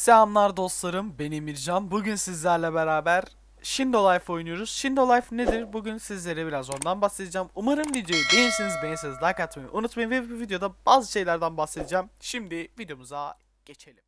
Selamlar dostlarım, ben Emircan. Bugün sizlerle beraber Shindo Life oynuyoruz. Shindo Life nedir? Bugün sizlere biraz ondan bahsedeceğim. Umarım videoyu beğenirsiniz, beğenirseniz like atmayı unutmayın ve bu videoda bazı şeylerden bahsedeceğim. Şimdi videomuza geçelim.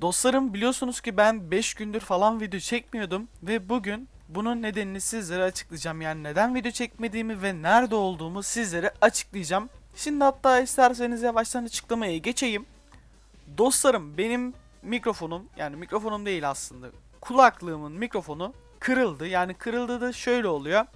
Dostlarım biliyorsunuz ki ben 5 gündür falan video çekmiyordum ve bugün bunun nedenini sizlere açıklayacağım. Yani neden video çekmediğimi ve nerede olduğumu sizlere açıklayacağım. Şimdi hatta isterseniz yavaştan açıklamaya geçeyim. Dostlarım benim mikrofonum yani mikrofonum değil aslında kulaklığımın mikrofonu kırıldı. Yani kırıldı da şöyle oluyor.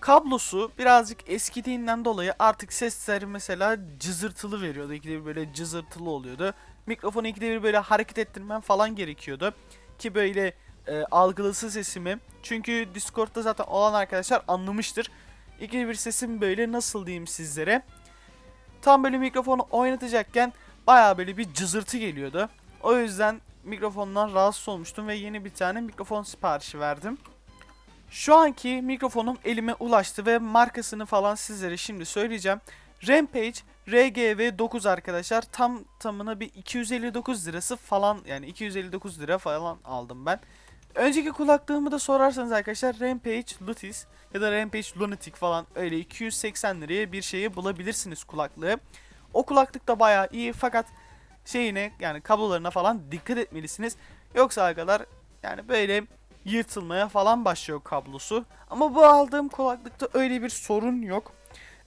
Kablosu birazcık eskidiğinden dolayı artık sesleri mesela cızırtılı veriyordu. İkide bir böyle cızırtılı oluyordu. Mikrofonu ikide bir böyle hareket ettirmem falan gerekiyordu. Ki böyle e, algılasın sesimi. Çünkü Discord'da zaten olan arkadaşlar anlamıştır. İkide bir sesim böyle nasıl diyeyim sizlere. Tam böyle mikrofonu oynatacakken baya böyle bir cızırtı geliyordu. O yüzden mikrofondan rahatsız olmuştum ve yeni bir tane mikrofon siparişi verdim. Şu anki mikrofonum elime ulaştı ve markasını falan sizlere şimdi söyleyeceğim. Rampage RGV 9 arkadaşlar tam tamına bir 259 lirası falan yani 259 lira falan aldım ben. Önceki kulaklığımı da sorarsanız arkadaşlar Rampage Lutis ya da Rampage Lunatic falan öyle 280 liraya bir şeyi bulabilirsiniz kulaklığı. O kulaklık da bayağı iyi fakat şeyine yani kablolarına falan dikkat etmelisiniz. Yoksa arkadaşlar yani böyle yırtılmaya falan başlıyor kablosu. Ama bu aldığım kulaklıkta öyle bir sorun yok.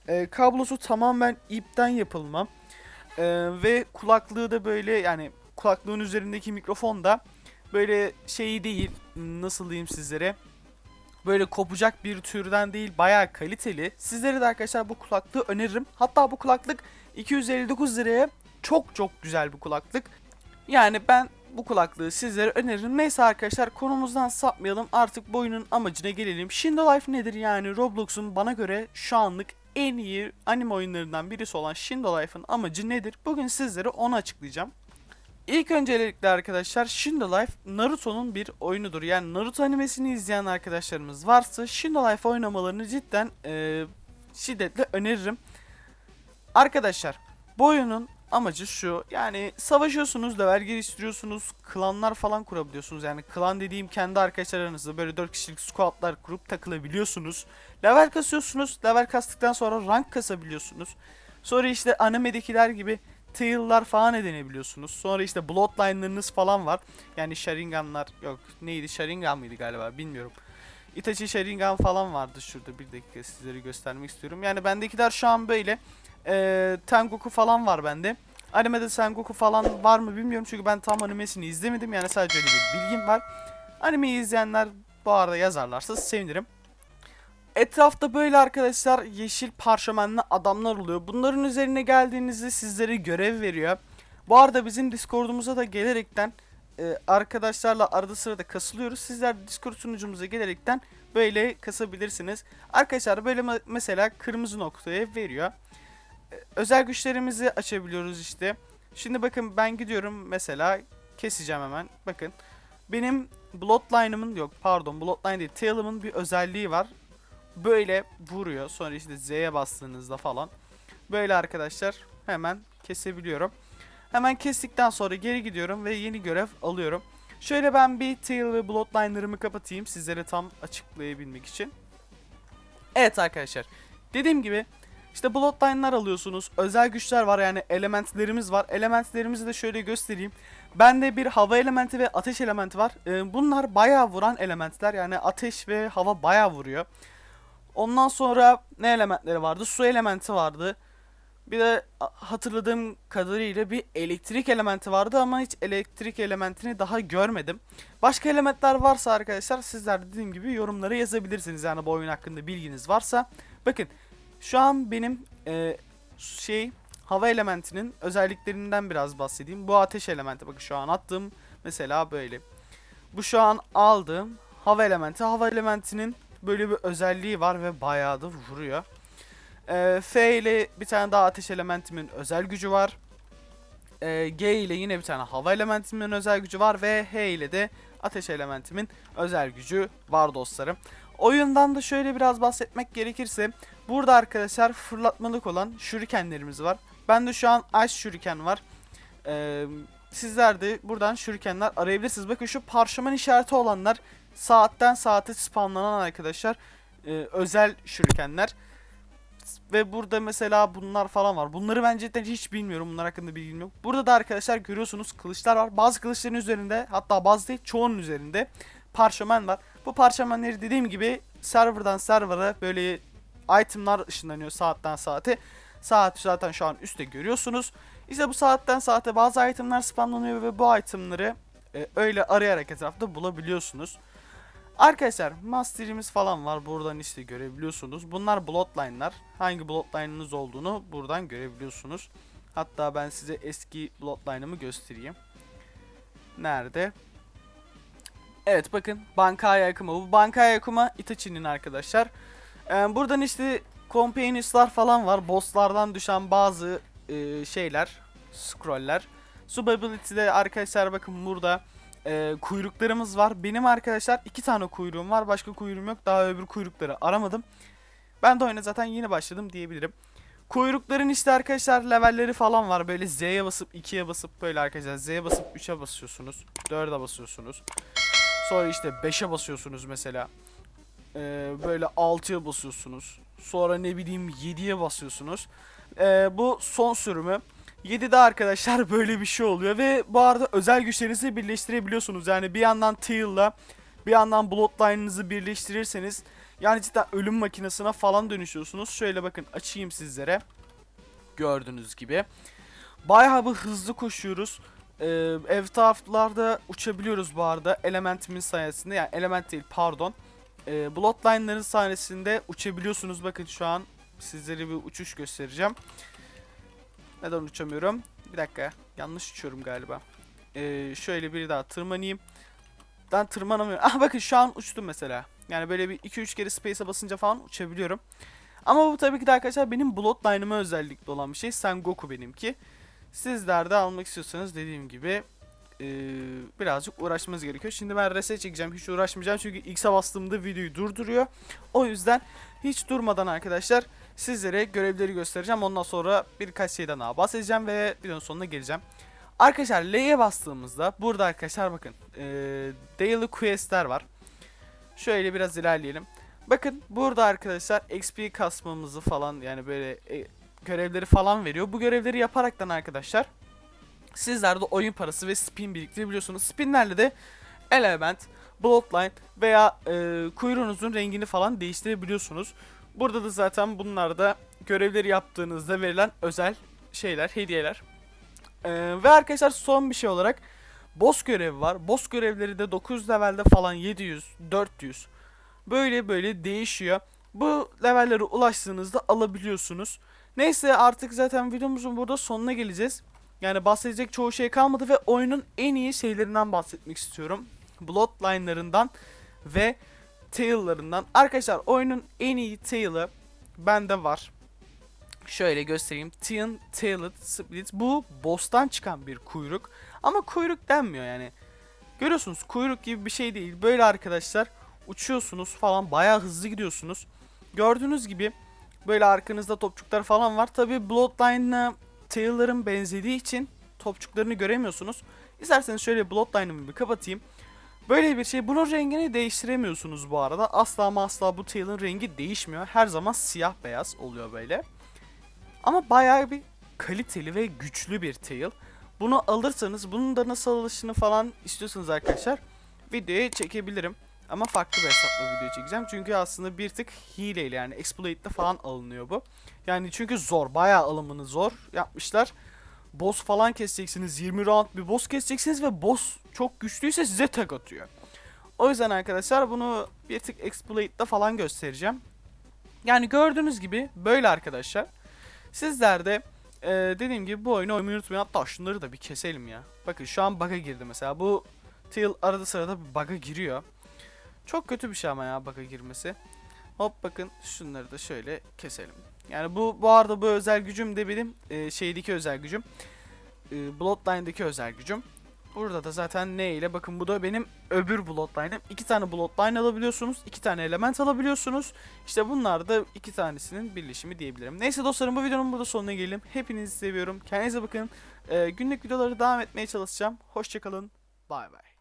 Ee, kablosu tamamen ipten yapılma. Ee, ve kulaklığı da böyle yani kulaklığın üzerindeki mikrofon da böyle şey değil nasıl diyeyim sizlere. Böyle kopacak bir türden değil bayağı kaliteli. Sizlere de arkadaşlar bu kulaklığı öneririm. Hatta bu kulaklık 259 liraya çok çok güzel bir kulaklık. Yani ben bu kulaklığı sizlere öneririm. Neyse arkadaşlar konumuzdan sapmayalım. Artık bu oyunun amacına gelelim. Shindo Life nedir yani Roblox'un bana göre şu anlık en iyi anime oyunlarından birisi olan Shindo Life'ın amacı nedir? Bugün sizlere onu açıklayacağım. İlk öncelikle arkadaşlar Shindo Life Naruto'nun bir oyunudur. Yani Naruto animesini izleyen arkadaşlarımız varsa Shindo Life oynamalarını cidden e, şiddetle öneririm. Arkadaşlar bu oyunun amacı şu yani savaşıyorsunuz level geliştiriyorsunuz klanlar falan kurabiliyorsunuz yani klan dediğim kendi arkadaşlarınızla böyle 4 kişilik squadlar kurup takılabiliyorsunuz level kasıyorsunuz level kastıktan sonra rank kasabiliyorsunuz sonra işte animedekiler gibi tail'lar falan edinebiliyorsunuz sonra işte bloodline'larınız falan var. Yani sharinganlar yok neydi? Sharingan mıydı galiba? Bilmiyorum. Itachi Sharingan falan vardı şurada. Bir dakika sizlere göstermek istiyorum. Yani bendekiler şu an böyle. E, Tengoku falan var bende. Animede Sengoku falan var mı bilmiyorum. Çünkü ben tam animesini izlemedim. Yani sadece öyle bir bilgim var. Animeyi izleyenler bu arada yazarlarsa sevinirim. Etrafta böyle arkadaşlar yeşil parşömenli adamlar oluyor. Bunların üzerine geldiğinizde sizlere görev veriyor. Bu arada bizim Discord'umuza da gelerekten e, arkadaşlarla arada sırada kasılıyoruz. Sizler Discord sunucumuza gelerekten böyle kasabilirsiniz. Arkadaşlar böyle mesela kırmızı noktaya veriyor özel güçlerimizi açabiliyoruz işte. Şimdi bakın ben gidiyorum mesela keseceğim hemen. Bakın benim Bloodline'ımın yok pardon Bloodline değil Tail'ımın bir özelliği var. Böyle vuruyor. Sonra işte Z'ye bastığınızda falan. Böyle arkadaşlar hemen kesebiliyorum. Hemen kestikten sonra geri gidiyorum ve yeni görev alıyorum. Şöyle ben bir Tail ve Bloodline'larımı kapatayım sizlere tam açıklayabilmek için. Evet arkadaşlar. Dediğim gibi işte bloodline'lar alıyorsunuz. Özel güçler var yani elementlerimiz var. Elementlerimizi de şöyle göstereyim. Bende bir hava elementi ve ateş elementi var. Ee, bunlar bayağı vuran elementler. Yani ateş ve hava bayağı vuruyor. Ondan sonra ne elementleri vardı? Su elementi vardı. Bir de hatırladığım kadarıyla bir elektrik elementi vardı ama hiç elektrik elementini daha görmedim. Başka elementler varsa arkadaşlar sizler dediğim gibi yorumlara yazabilirsiniz. Yani bu oyun hakkında bilginiz varsa. Bakın şu an benim e, şey hava elementinin özelliklerinden biraz bahsedeyim. Bu ateş elementi bakın şu an attığım mesela böyle. Bu şu an aldığım hava elementi. Hava elementinin böyle bir özelliği var ve bayağı da vuruyor. E, F ile bir tane daha ateş elementimin özel gücü var. E, G ile yine bir tane hava elementimin özel gücü var ve H ile de Ateş elementimin özel gücü var dostlarım. Oyundan da şöyle biraz bahsetmek gerekirse burada arkadaşlar fırlatmalık olan şurikenlerimiz var. Bende şu an Ice şuriken var. Ee, sizler de buradan şurikenler arayabilirsiniz. Bakın şu parşömen işareti olanlar saatten saate spamlanan arkadaşlar e, özel şurikenler. Ve burada mesela bunlar falan var. Bunları ben cidden hiç bilmiyorum. Bunlar hakkında bilgim yok. Burada da arkadaşlar görüyorsunuz kılıçlar var. Bazı kılıçların üzerinde hatta bazı değil çoğunun üzerinde parşömen var. Bu parşömenleri dediğim gibi serverdan server'a böyle itemlar ışınlanıyor saatten saate. Saat zaten şu an üstte görüyorsunuz. İşte bu saatten saate bazı itemler spamlanıyor ve bu itemları e, öyle arayarak etrafta bulabiliyorsunuz. Arkadaşlar masterimiz falan var buradan işte görebiliyorsunuz. Bunlar bloodline'lar. Hangi bloodline'ınız olduğunu buradan görebiliyorsunuz. Hatta ben size eski bloodline'ımı göstereyim. Nerede? Evet bakın Bankaya Yakuma. Bu Bankaya Yakuma Itachi'nin arkadaşlar. Ee, buradan işte Companions'lar falan var. Boss'lardan düşen bazı e, şeyler. Scroll'ler. Subability'de arkadaşlar bakın burada e, kuyruklarımız var. Benim arkadaşlar iki tane kuyruğum var. Başka kuyruğum yok. Daha öbür kuyrukları aramadım. Ben de oyuna zaten yeni başladım diyebilirim. Kuyrukların işte arkadaşlar levelleri falan var. Böyle Z'ye basıp 2'ye basıp böyle arkadaşlar Z'ye basıp 3'e basıyorsunuz. 4'e basıyorsunuz. Sonra işte 5'e basıyorsunuz mesela. Ee, böyle 6'ya basıyorsunuz. Sonra ne bileyim 7'ye basıyorsunuz. Ee, bu son sürümü. 7'de arkadaşlar böyle bir şey oluyor ve bu arada özel güçlerinizi birleştirebiliyorsunuz. Yani bir yandan Teal'la bir yandan Bloodline'ınızı birleştirirseniz yani cidden ölüm makinesine falan dönüşüyorsunuz. Şöyle bakın açayım sizlere. Gördüğünüz gibi. Bayağı bir hızlı koşuyoruz. Ee, ev taraflarda uçabiliyoruz bu arada elementimin sayesinde. Yani element değil pardon. Ee, Bloodline'ların sayesinde uçabiliyorsunuz. Bakın şu an sizlere bir uçuş göstereceğim. Neden uçamıyorum? Bir dakika. Yanlış uçuyorum galiba. Ee, şöyle bir daha tırmanayım. Ben tırmanamıyorum. Ah bakın şu an uçtum mesela. Yani böyle bir 2-3 kere space'e basınca falan uçabiliyorum. Ama bu tabii ki de arkadaşlar benim Bloodline'ıma özellikle olan bir şey. Sengoku benimki. Sizler de almak istiyorsanız dediğim gibi ee, birazcık uğraşmanız gerekiyor. Şimdi ben reset çekeceğim. Hiç uğraşmayacağım çünkü X'e bastığımda videoyu durduruyor. O yüzden hiç durmadan arkadaşlar sizlere görevleri göstereceğim. Ondan sonra birkaç şeyden daha bahsedeceğim ve videonun sonuna geleceğim. Arkadaşlar L'ye bastığımızda burada arkadaşlar bakın ee, Daily Quest'ler var. Şöyle biraz ilerleyelim. Bakın burada arkadaşlar XP kasmamızı falan yani böyle e, görevleri falan veriyor. Bu görevleri yaparaktan arkadaşlar sizler de oyun parası ve spin biriktirebiliyorsunuz. Spinlerle de element, bloodline veya e, kuyruğunuzun rengini falan değiştirebiliyorsunuz. Burada da zaten bunlar da görevleri yaptığınızda verilen özel şeyler, hediyeler. Ee, ve arkadaşlar son bir şey olarak boss görevi var. Boss görevleri de 900 levelde falan 700, 400 böyle böyle değişiyor. Bu levellere ulaştığınızda alabiliyorsunuz. Neyse artık zaten videomuzun burada sonuna geleceğiz. Yani bahsedecek çoğu şey kalmadı ve oyunun en iyi şeylerinden bahsetmek istiyorum. Bloodline'larından ve tail'larından. Arkadaşlar oyunun en iyi tail'ı bende var. Şöyle göstereyim. Tin Tailed Split. Bu boss'tan çıkan bir kuyruk. Ama kuyruk denmiyor yani. Görüyorsunuz kuyruk gibi bir şey değil. Böyle arkadaşlar uçuyorsunuz falan bayağı hızlı gidiyorsunuz. Gördüğünüz gibi böyle arkanızda topçuklar falan var. Tabi Bloodline'la Tail'ların benzediği için topçuklarını göremiyorsunuz. İsterseniz şöyle Bloodline'ımı bir kapatayım. Böyle bir şey. Bunun rengini değiştiremiyorsunuz bu arada. Asla ama asla bu tail'ın rengi değişmiyor. Her zaman siyah beyaz oluyor böyle. Ama bayağı bir kaliteli ve güçlü bir tail. Bunu alırsanız bunun da nasıl alışını falan istiyorsanız arkadaşlar videoya çekebilirim. Ama farklı bir hesapla video çekeceğim. Çünkü aslında bir tık hileyle yani exploit'le falan alınıyor bu. Yani çünkü zor. Bayağı alımını zor yapmışlar. Boss falan keseceksiniz. 20 round bir boss keseceksiniz ve boss çok güçlüyse size tek atıyor. O yüzden arkadaşlar bunu bir tık exploit'le falan göstereceğim. Yani gördüğünüz gibi böyle arkadaşlar. Sizler de e, dediğim gibi bu oyunu oynamayı unutmayın. Hatta şunları da bir keselim ya. Bakın şu an bug'a girdi mesela. Bu Teal arada sırada bir bug'a giriyor. Çok kötü bir şey ama ya bug'a girmesi. Hop bakın şunları da şöyle keselim. Yani bu bu arada bu özel gücüm de benim e, şeydeki özel gücüm. E, Bloodline'daki özel gücüm. Burada da zaten ne ile bakın bu da benim öbür bloodline'ım. İki tane bloodline alabiliyorsunuz. iki tane element alabiliyorsunuz. İşte bunlar da iki tanesinin birleşimi diyebilirim. Neyse dostlarım bu videonun burada sonuna gelelim. Hepinizi seviyorum. Kendinize bakın. Ee, günlük videoları devam etmeye çalışacağım. Hoşçakalın. Bay bay.